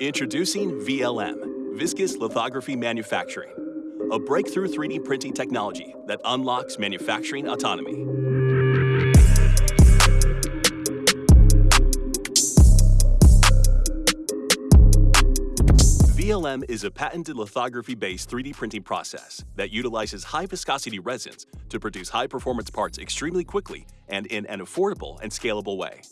Introducing VLM, Viscous Lithography Manufacturing, a breakthrough 3D printing technology that unlocks manufacturing autonomy. VLM is a patented lithography-based 3D printing process that utilizes high-viscosity resins to produce high-performance parts extremely quickly and in an affordable and scalable way.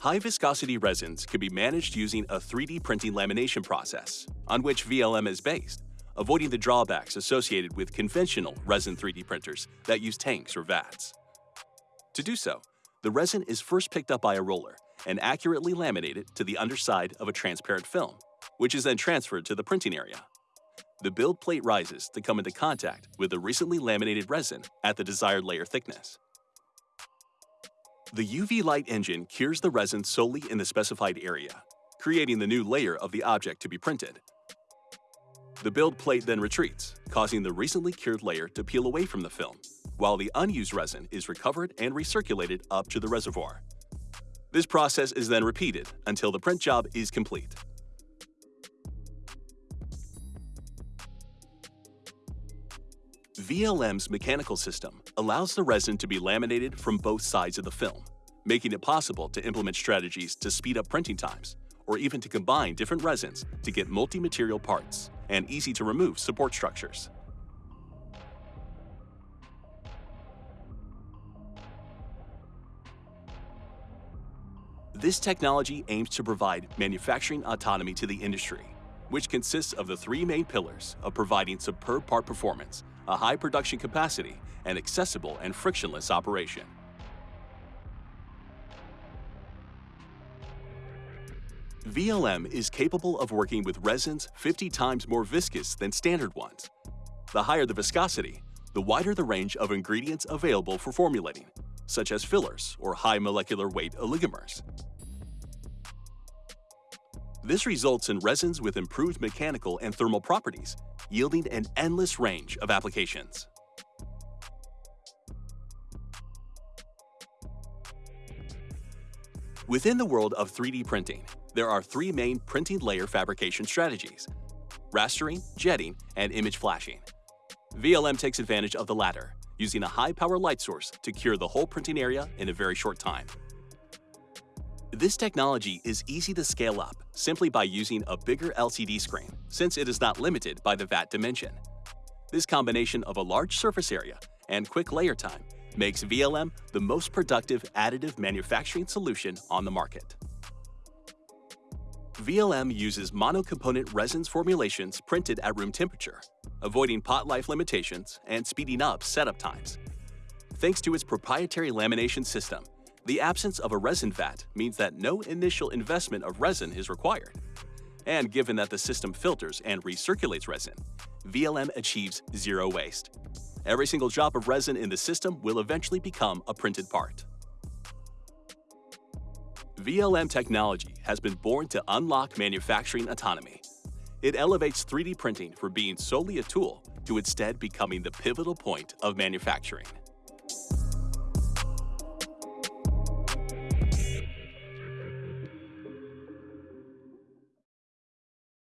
High-viscosity resins can be managed using a 3D printing lamination process, on which VLM is based, avoiding the drawbacks associated with conventional resin 3D printers that use tanks or vats. To do so, the resin is first picked up by a roller and accurately laminated to the underside of a transparent film which is then transferred to the printing area. The build plate rises to come into contact with the recently laminated resin at the desired layer thickness. The UV light engine cures the resin solely in the specified area, creating the new layer of the object to be printed. The build plate then retreats, causing the recently cured layer to peel away from the film, while the unused resin is recovered and recirculated up to the reservoir. This process is then repeated until the print job is complete. VLM's mechanical system allows the resin to be laminated from both sides of the film, making it possible to implement strategies to speed up printing times, or even to combine different resins to get multi-material parts and easy-to-remove support structures. This technology aims to provide manufacturing autonomy to the industry, which consists of the three main pillars of providing superb part performance a high production capacity, and accessible and frictionless operation. VLM is capable of working with resins 50 times more viscous than standard ones. The higher the viscosity, the wider the range of ingredients available for formulating, such as fillers or high molecular weight oligomers. This results in resins with improved mechanical and thermal properties yielding an endless range of applications. Within the world of 3D printing, there are three main printing layer fabrication strategies, rastering, jetting, and image flashing. VLM takes advantage of the latter, using a high-power light source to cure the whole printing area in a very short time. This technology is easy to scale up simply by using a bigger LCD screen, since it is not limited by the vat dimension. This combination of a large surface area and quick layer time makes VLM the most productive additive manufacturing solution on the market. VLM uses monocomponent resins formulations printed at room temperature, avoiding pot life limitations and speeding up setup times. Thanks to its proprietary lamination system, the absence of a resin vat means that no initial investment of resin is required. And given that the system filters and recirculates resin, VLM achieves zero waste. Every single drop of resin in the system will eventually become a printed part. VLM technology has been born to unlock manufacturing autonomy. It elevates 3D printing from being solely a tool to instead becoming the pivotal point of manufacturing.